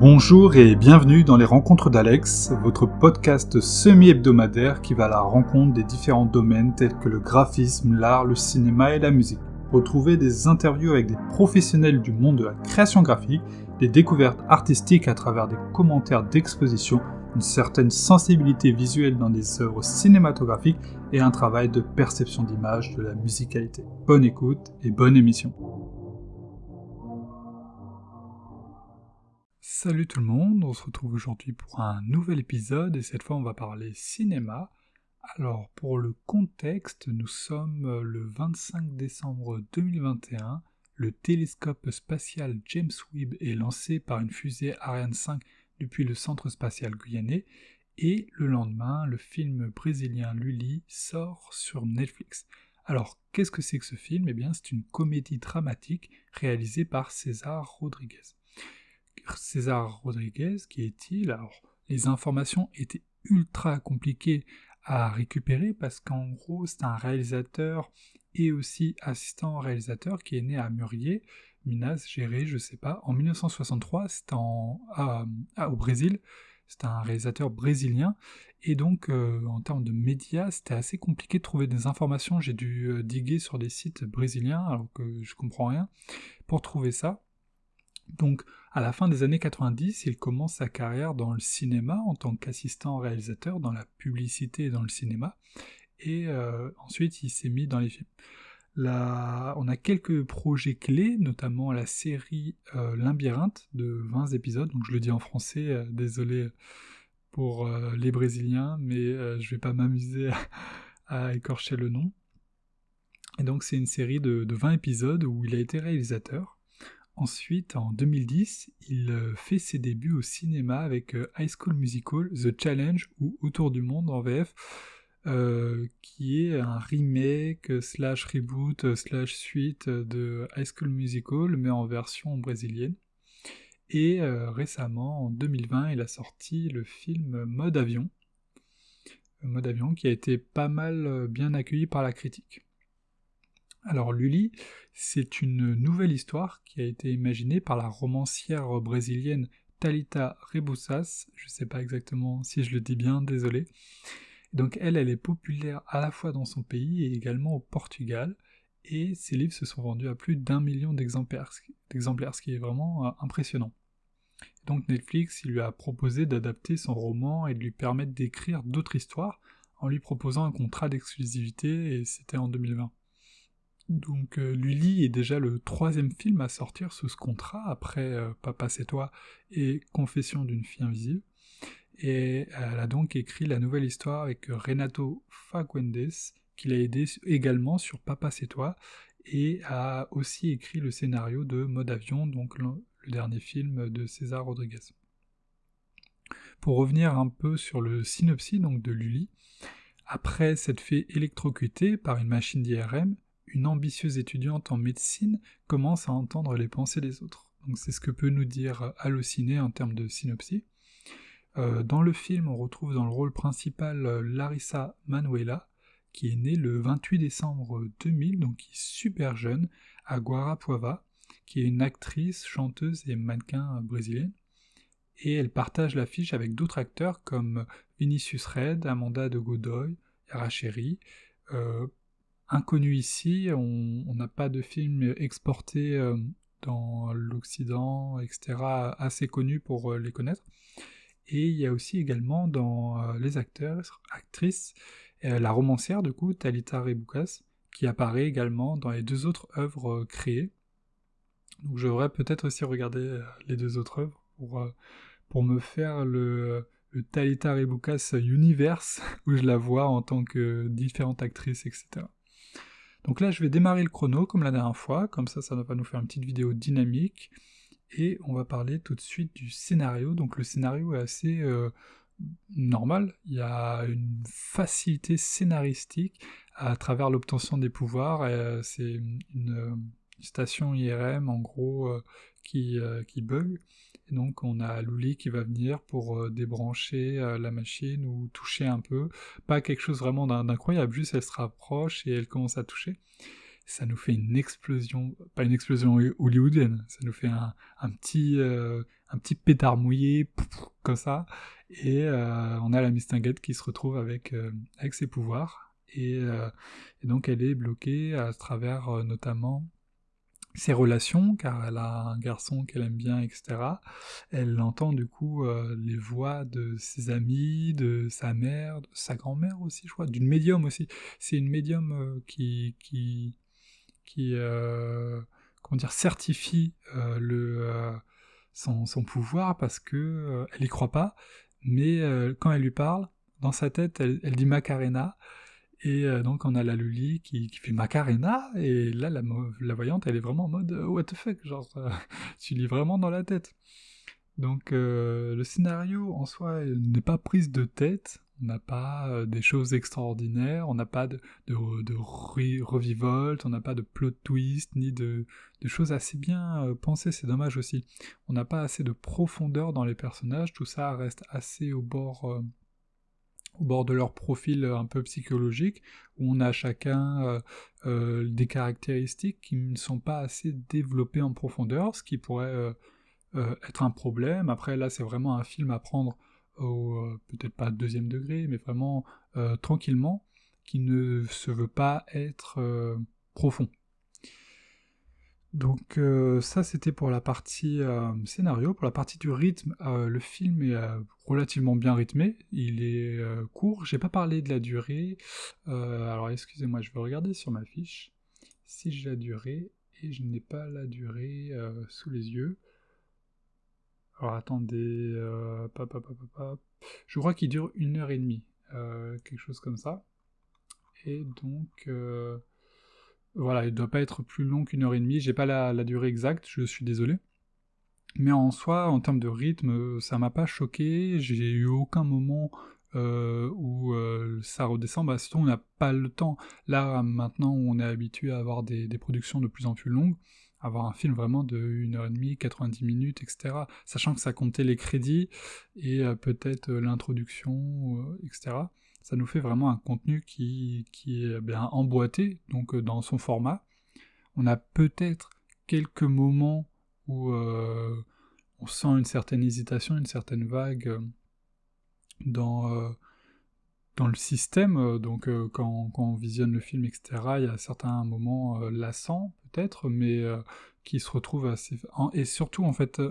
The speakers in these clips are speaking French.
Bonjour et bienvenue dans les Rencontres d'Alex, votre podcast semi-hebdomadaire qui va à la rencontre des différents domaines tels que le graphisme, l'art, le cinéma et la musique. Retrouvez des interviews avec des professionnels du monde de la création graphique, des découvertes artistiques à travers des commentaires d'exposition, une certaine sensibilité visuelle dans des œuvres cinématographiques et un travail de perception d'image de la musicalité. Bonne écoute et bonne émission. Salut tout le monde, on se retrouve aujourd'hui pour un nouvel épisode et cette fois on va parler cinéma. Alors pour le contexte, nous sommes le 25 décembre 2021, le télescope spatial James Webb est lancé par une fusée Ariane 5 depuis le centre spatial guyanais et le lendemain, le film brésilien Lully sort sur Netflix. Alors, qu'est-ce que c'est que ce film? Eh bien, c'est une comédie dramatique réalisée par César Rodriguez. César Rodriguez, qui est-il? Alors, les informations étaient ultra compliquées à récupérer parce qu'en gros, c'est un réalisateur et aussi assistant réalisateur qui est né à Murier, Minas Gerais, je sais pas, en 1963, c'était au Brésil, c'est un réalisateur brésilien, et donc euh, en termes de médias, c'était assez compliqué de trouver des informations, j'ai dû euh, diguer sur des sites brésiliens, alors que je comprends rien, pour trouver ça. Donc, à la fin des années 90, il commence sa carrière dans le cinéma en tant qu'assistant réalisateur, dans la publicité et dans le cinéma, et euh, ensuite il s'est mis dans les films. on a quelques projets clés, notamment la série euh, de 20 épisodes, donc je le dis en français, euh, désolé pour les Brésiliens, mais je vais pas m'amuser à, écorcher le nom. Et donc c'est une série de 20 épisodes où il a été réalisateur. Ensuite, en 2010, il euh, fait ses débuts au cinéma avec euh, High School Musical, The Challenge ou Autour du Monde en VF, euh, qui est un remake slash reboot slash suite de High School Musical, mais en version brésilienne. Et récemment, en 2020, il a sorti le film Mode Avion, Mode Avion qui a été pas mal bien accueilli par la critique. Alors Lully, c'est une nouvelle histoire qui a été imaginée par la romancière brésilienne Talita Rebouças, je ne sais pas exactement si je le dis bien, désolé. Donc elle, elle est populaire à la fois dans son pays et également au Portugal, et ses livres se sont vendus à plus d'un million d'exemplaires, ce qui est vraiment euh, impressionnant. Donc Netflix, lui a proposé d'adapter son roman et de lui permettre d'écrire d'autres histoires en lui proposant un contrat d'exclusivité, et c'était en 2020. Donc euh, Lully est déjà le troisième film à sortir sous ce contrat, après euh, Papa c'est toi et Confession d'une fille invisible. Et elle a donc écrit la nouvelle histoire avec Renato Fagundes, qui l'a aidé également sur Papa c'est toi, et a aussi écrit le scénario de Mode Avion, donc le, dernier film de César Rodriguez. Pour revenir un peu sur le synopsis donc de Lully, après s'être fait électrocuter par une machine d'IRM, une ambitieuse étudiante en médecine commence à entendre les pensées des autres. Donc c'est ce que peut nous dire Allociné en termes de synopsis. Euh, dans le film, on retrouve dans le rôle principal euh, Larissa Manuela, qui est née le 28 décembre 2000, donc qui est super jeune, à Guarapuava, qui est une actrice, chanteuse et mannequin brésilienne. Et elle partage l'affiche avec d'autres acteurs comme Vinicius Red, Amanda de Godoy, Yara euh, inconnu ici, on n'a pas de film exporté euh, dans l'Occident, etc., assez connu pour euh, les connaître. Et il y a aussi également dans euh, les acteurs, actrices, la romancière du coup, Talita Reboukas, qui apparaît également dans les deux autres œuvres créées. Donc je devrais peut-être aussi regarder les deux autres œuvres pour, pour me faire le, le Talita Reboukas Universe, où je la vois en tant que différente actrice, etc. Donc là, je vais démarrer le chrono comme la dernière fois, comme ça, ça va nous faire une petite vidéo dynamique. Et on va parler tout de suite du scénario. Donc le scénario est assez euh, normal. Il y a une facilité scénaristique à travers l'obtention des pouvoirs. Euh, c'est une, station IRM en gros euh, qui, qui bug. Et donc on a Luli qui va venir pour euh, débrancher euh, la machine ou toucher un peu. Pas quelque chose vraiment d'incroyable, juste elle se rapproche et elle commence à toucher. ça nous fait une explosion, pas une explosion hollywoodienne, ça nous fait un, petit, un petit pétard mouillé, comme ça, et on a la Mistinguette qui se retrouve avec, avec ses pouvoirs, et, donc elle est bloquée à travers notamment ses relations, car elle a un garçon qu'elle aime bien, etc. Elle entend du coup euh, les voix de ses amis, de sa mère, de sa grand-mère aussi, je crois, d'une médium aussi. C'est une médium euh, qui, qui, euh, comment dire, certifie le, son, son, pouvoir parce que elle y croit pas, mais quand elle lui parle, dans sa tête, elle, elle dit Macarena, et euh, donc on a la Luli qui, fait Macarena, et là la, voyante elle est vraiment en mode euh, what the fuck, genre euh, tu lis vraiment dans la tête. Donc le scénario en soi n'est pas prise de tête, on n'a pas des choses extraordinaires, on n'a pas de, de, on n'a pas de plot twist, ni de choses assez bien pensées, c'est dommage aussi. On n'a pas assez de profondeur dans les personnages, tout ça reste assez au bord au bord de leur profil euh, un peu psychologique, où on a chacun euh, euh, des caractéristiques qui ne sont pas assez développées en profondeur, ce qui pourrait être un problème. Après, là, c'est vraiment un film à prendre au peut-être pas deuxième degré, mais vraiment tranquillement, qui ne se veut pas être profond. Donc euh, ça c'était pour la partie euh, scénario. Pour la partie du rythme, euh, le film est relativement bien rythmé. Il est court. J'ai pas parlé de la durée. alors excusez-moi, je vais regarder sur ma fiche si j'ai la durée et je n'ai pas la durée sous les yeux. Alors attendez, je crois qu'il dure une heure et demie, quelque chose comme ça. Et donc voilà, il ne doit pas être plus long qu'une heure et demie. J'ai pas la, durée exacte, je suis désolé. Mais en soi, en termes de rythme, ça m'a pas choqué. J'ai eu aucun moment euh, où euh, ça redescend. Bah, on n'a pas le temps. Là, maintenant, on est habitué à avoir des, productions de plus en plus longues, avoir un film vraiment de 1h30, 90 minutes, etc. Sachant que ça comptait les crédits et euh, peut-être l'introduction, etc ça nous fait vraiment un contenu qui, est bien emboîté, donc euh, dans son format. On a peut-être quelques moments où euh, on sent une certaine hésitation, une certaine vague euh, dans, dans le système. Donc quand, on visionne le film, etc., il y a certains moments lassants peut-être, mais qui se retrouvent assez... Et surtout, en fait,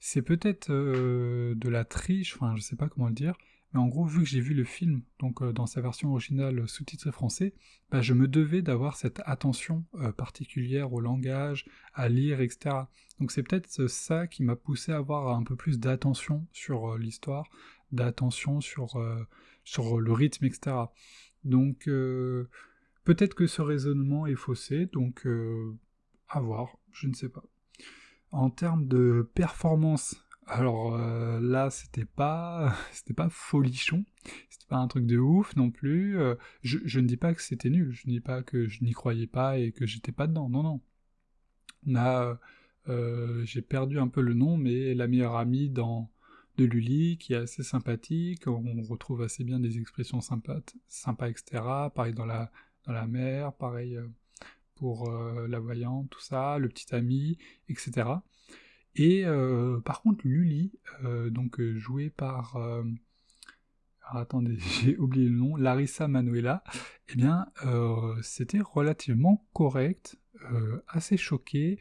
c'est peut-être de la triche, enfin je sais pas comment le dire, mais en gros, vu que j'ai vu le film, donc euh, dans sa version originale sous-titré français, bah, je me devais d'avoir cette attention euh, particulière au langage, à lire, etc. Donc c'est peut-être euh, ça qui m'a poussé à avoir un peu plus d'attention sur l'histoire, d'attention sur, sur le rythme, etc. Donc peut-être que ce raisonnement est faussé, donc à voir, je ne sais pas. En termes de performance alors euh, là, c'était pas, c'était pas folichon, c'était pas un truc de ouf non plus. Euh, je, ne dis pas que c'était nul, je ne dis pas que je n'y croyais pas et que j'étais pas dedans. Non, non. On euh, j'ai perdu un peu le nom, mais la meilleure amie de Lully, qui est assez sympathique. On retrouve assez bien des expressions sympas, sympas, etc. Pareil dans la dans la mer, pareil pour la voyante, tout ça, le petit ami, etc. Et euh, par contre, Lully, euh, donc euh, jouée par. Attendez, j'ai oublié le nom, Larissa Manuela, eh bien, c'était relativement correct, assez choqué.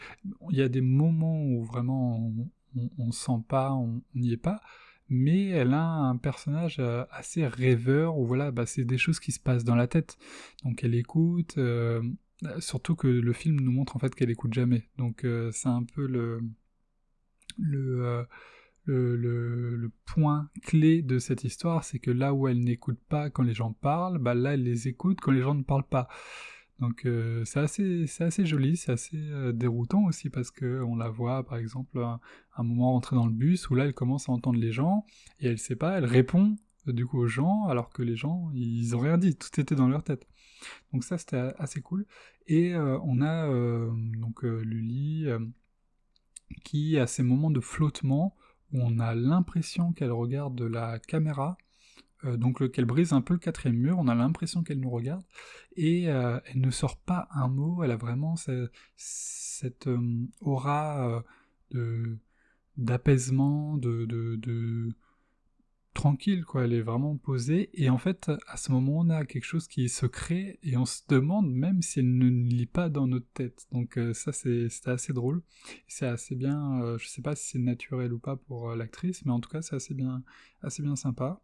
Il y a des moments où vraiment on, on, sent pas, on n'y est pas, mais elle a un personnage assez rêveur où voilà, bah, c'est des choses qui se passent dans la tête. Donc elle écoute, surtout que le film nous montre en fait qu'elle écoute jamais. Donc c'est un peu le euh, le, le, le, point clé de cette histoire, c'est que là où elle n'écoute pas quand les gens parlent, bah là elle les écoute quand les gens ne parlent pas. Donc euh, c'est assez, assez joli, c'est assez euh, déroutant aussi parce que on la voit par exemple à un moment rentrer dans le bus où là elle commence à entendre les gens et elle sait pas, elle répond du coup aux gens alors que les gens ils ont rien dit, tout était dans leur tête. Donc ça c'était assez cool. Et on a donc Lully qui, a ces moments de flottement, où on a l'impression qu'elle regarde de la caméra, donc qu'elle brise un peu le quatrième mur, on a l'impression qu'elle nous regarde, et elle ne sort pas un mot, elle a vraiment cette, aura de d'apaisement, de, de, tranquille, quoi. Elle est vraiment posée. Et en fait, à ce moment, on a quelque chose qui se crée et on se demande même si elle ne lit pas dans notre tête. Donc euh, ça, c'est assez drôle. C'est assez bien. Euh, je sais pas si c'est naturel ou pas pour euh, l'actrice, mais en tout cas, c'est assez bien, assez bien sympa.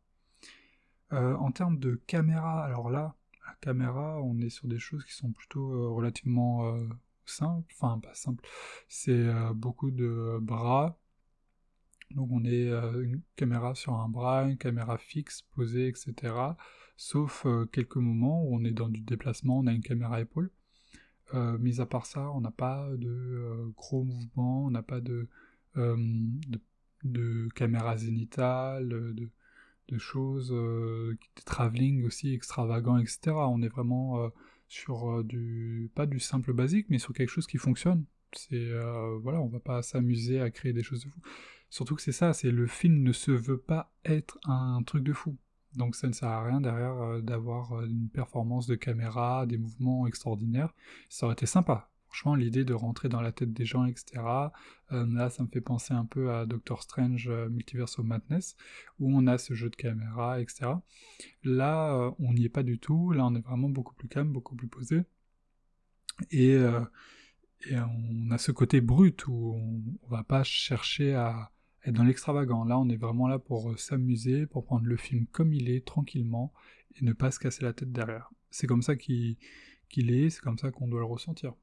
en termes de caméra, alors là, la caméra, on est sur des choses qui sont plutôt relativement simples. Enfin, pas simples. C'est beaucoup de bras donc on est euh, une caméra sur un bras, une caméra fixe posée, etc. Sauf euh, quelques moments où on est dans du déplacement, on a une caméra épaule. Euh, mis à part ça, on n'a pas de gros mouvements, on n'a pas de, caméra zénitale, de, de choses, de travelling aussi extravagant, etc. On est vraiment sur du, pas du simple basique, mais sur quelque chose qui fonctionne. C'est, voilà, on va pas s'amuser à créer des choses de fou. Surtout que c'est ça, c'est le film ne se veut pas être un truc de fou. Donc ça ne sert à rien derrière euh, d'avoir euh, une performance de caméra, des mouvements extraordinaires. Ça aurait été sympa. Franchement, l'idée de rentrer dans la tête des gens, etc. Euh, là, ça me fait penser un peu à Doctor Strange Multiverse of Madness, où on a ce jeu de caméra, etc. Là, on n'y est pas du tout. Là, on est vraiment beaucoup plus calme, beaucoup plus posé. Et, et on a ce côté brut où on, on va pas chercher à, être dans l'extravagant. Là, on est vraiment là pour euh, s'amuser, pour prendre le film comme il est, tranquillement, et ne pas se casser la tête derrière. C'est comme ça qu'il est, c'est comme ça qu'on doit le ressentir.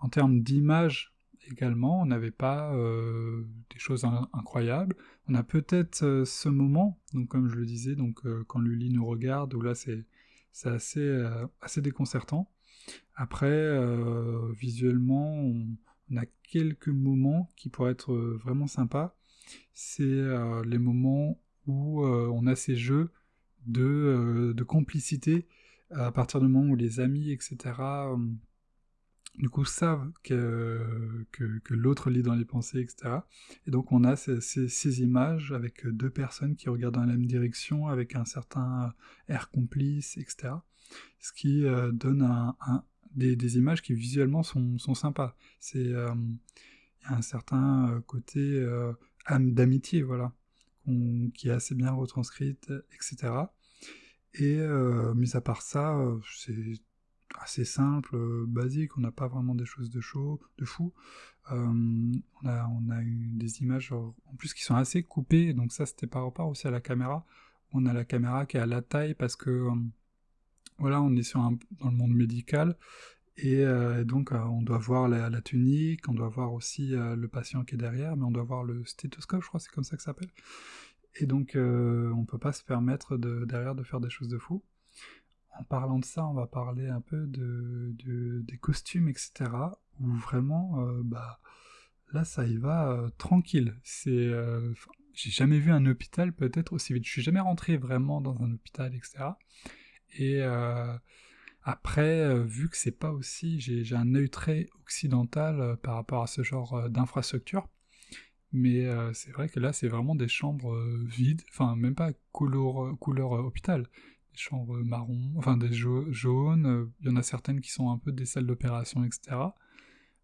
En termes d'image également, on n'avait pas euh, des choses incroyables. On a peut-être euh, ce moment, donc comme je le disais, donc quand Lully nous regarde, où là c'est assez, déconcertant. Après, visuellement, on, a quelques moments qui pourraient être vraiment sympas c'est euh, les moments où euh, on a ces jeux de, euh, de, complicité à partir du moment où les amis, etc., du coup savent que, que, l'autre lit dans les pensées, etc. Et donc on a ces, ces, images avec deux personnes qui regardent dans la même direction, avec un certain air complice, etc. Ce qui donne des, des, images qui visuellement sont, sont sympas. C'est il y a un certain côté d'amitié, voilà, qui est assez bien retranscrite, etc. Et euh, mis à part ça, euh, c'est assez simple, euh, basique, on n'a pas vraiment des choses de chaud, de fou. on, a, on a eu des images en plus qui sont assez coupées, donc ça c'était par rapport aussi à la caméra. On a la caméra qui est à la taille parce que voilà, on est sur dans le monde médical et euh, donc, euh, on doit voir la, tunique, on doit voir aussi euh, le patient qui est derrière, mais on doit voir le stéthoscope, je crois, c'est comme ça que ça s'appelle. Et donc, on ne peut pas se permettre de, derrière de faire des choses de fou. En parlant de ça, on va parler un peu de, des costumes, etc. Où vraiment, bah, là, ça y va tranquille. C'est, j'ai jamais vu un hôpital peut-être aussi vite. Je suis jamais rentré vraiment dans un hôpital, etc. Et après, euh, vu que c'est pas aussi, j'ai un œil très occidental euh, par rapport à ce genre euh, d'infrastructure, mais c'est vrai que là, c'est vraiment des chambres vides, enfin même pas couleur, couleur hôpital, des chambres marron, enfin des jaunes, il y en a certaines qui sont un peu des salles d'opération, etc.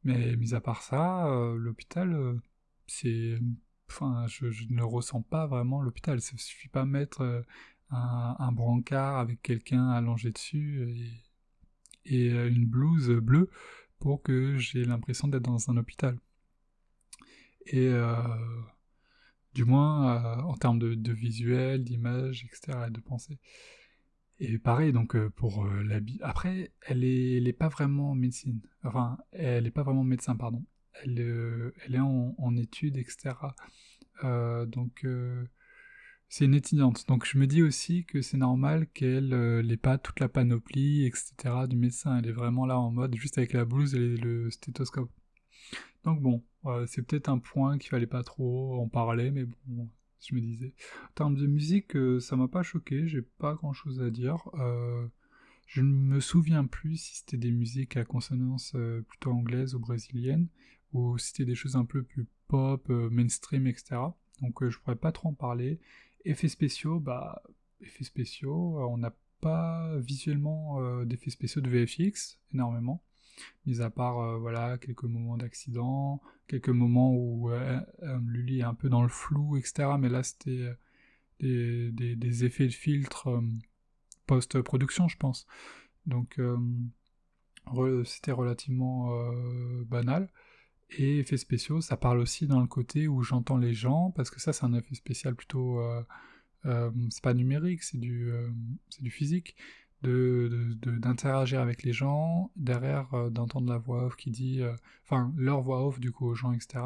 Mais mis à part ça, l'hôpital, c'est, enfin, je, ne ressens pas vraiment l'hôpital. Il suffit pas mettre un, brancard avec quelqu'un allongé dessus et euh, une blouse bleue pour que j'ai l'impression d'être dans un hôpital. Et euh, du moins euh, en termes de, visuel, d'image, etc., et de pensée. Et pareil, donc pour la Après, elle est, pas vraiment médecine. Enfin, elle est pas vraiment médecin, pardon. Elle, elle est en, en études, etc. donc c'est une étudiante. Donc je me dis aussi que c'est normal qu'elle n'ait pas toute la panoplie, etc. du médecin. Elle est vraiment là en mode juste avec la blouse et le stéthoscope. Donc bon, c'est peut-être un point qu'il fallait pas trop en parler, mais bon, je me disais. En termes de musique, euh, ça m'a pas choqué, j'ai pas grand chose à dire. Euh, je ne me souviens plus si c'était des musiques à consonance euh, plutôt anglaise ou brésilienne, ou si c'était des choses un peu plus pop, mainstream, etc. Donc je pourrais pas trop en parler. Effets spéciaux, bah, effets spéciaux, on n'a pas visuellement d'effets spéciaux de VFX énormément, mis à part voilà quelques moments d'accident, quelques moments où Lully est un peu dans le flou, etc. Mais là c'était des, effets de filtre post-production, je pense. Donc c'était relativement banal. Et effets spéciaux, ça parle aussi dans le côté où j'entends les gens, parce que ça c'est un effet spécial plutôt... Euh, euh, c'est pas numérique, c'est du, euh, du physique, d'interagir de, avec les gens, derrière d'entendre la voix off qui dit... Enfin, leur voix off du coup aux gens, etc.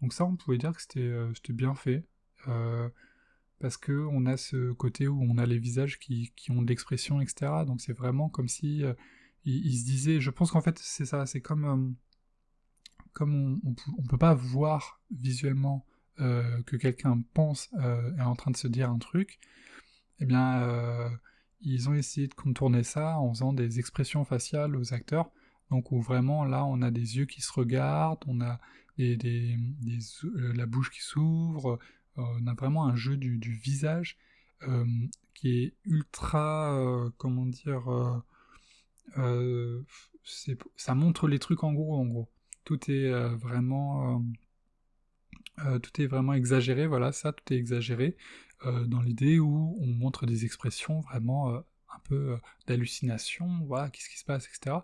Donc ça, on pouvait dire que c'était bien fait. parce que on a ce côté où on a les visages qui, qui ont de l'expression, etc. Donc c'est vraiment comme si... il, se disait... Je pense qu'en fait, c'est ça, c'est comme comme on ne peut pas voir visuellement euh, que quelqu'un pense euh, est en train de se dire un truc, eh bien, euh, ils ont essayé de contourner ça en faisant des expressions faciales aux acteurs. Donc vraiment là on a des yeux qui se regardent, on a la bouche qui s'ouvre, on a vraiment un jeu du, du visage qui est ultra, comment dire, ça montre les trucs en gros en gros tout est euh, vraiment euh, euh, tout est vraiment exagéré, voilà, ça, tout est exagéré, dans l'idée où on montre des expressions vraiment un peu d'hallucination, voilà, qu'est-ce qui se passe, etc.,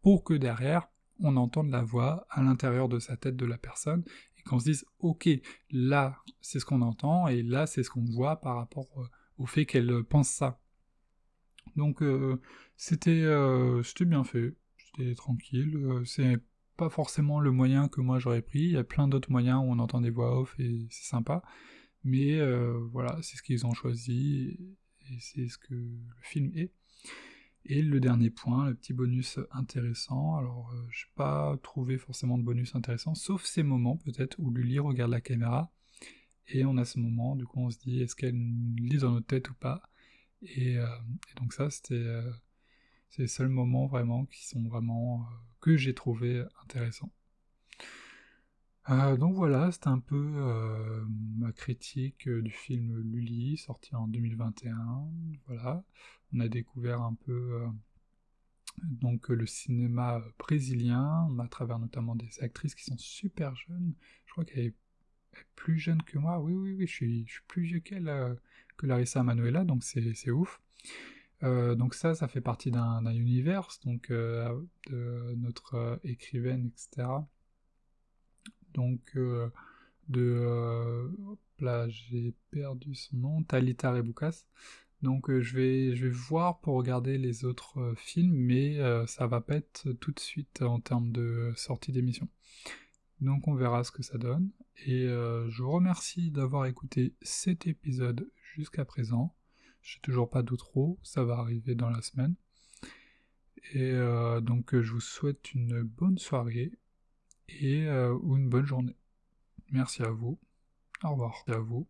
pour que derrière, on entende la voix à l'intérieur de sa tête de la personne, et qu'on se dise, ok, là, c'est ce qu'on entend, et là, c'est ce qu'on voit par rapport au fait qu'elle pense ça. Donc, c'était bien fait, c'était tranquille, c'est pas forcément le moyen que moi j'aurais pris. Il y a plein d'autres moyens où on entend des voix off et c'est sympa. Mais euh, voilà, c'est ce qu'ils ont choisi et c'est ce que le film est. Et le dernier point, le petit bonus intéressant. Alors, je euh, j'ai pas trouvé forcément de bonus intéressant, sauf ces moments peut-être où Lully regarde la caméra et on a ce moment, du coup on se dit est-ce qu'elle lit dans notre tête ou pas? Et, euh, donc ça c'était c'est les seuls moments vraiment qui sont vraiment que j'ai trouvé intéressant. Euh, donc voilà, c'était un peu euh, ma critique euh, du film Lully, sorti en 2021. Voilà, on a découvert un peu donc le cinéma brésilien, à travers notamment des actrices qui sont super jeunes. Je crois qu'elle est plus jeune que moi. Oui, oui, oui, je suis, je suis plus vieux qu'elle, que Larissa Manuela, donc c'est ouf. Euh, donc ça, ça fait partie d'un univers, donc euh, de notre euh, écrivaine, etc. Donc de là j'ai perdu son nom, Talita Rebukas. Donc je vais je vais voir pour regarder les autres films, mais ça va pas être tout de suite en termes de sortie d'émission. Donc on verra ce que ça donne. Et je vous remercie d'avoir écouté cet épisode jusqu'à présent. J'ai toujours pas d'outro, ça va arriver dans la semaine. Et euh, donc je vous souhaite une bonne soirée et euh, une bonne journée. Merci à vous. Au revoir. à vous.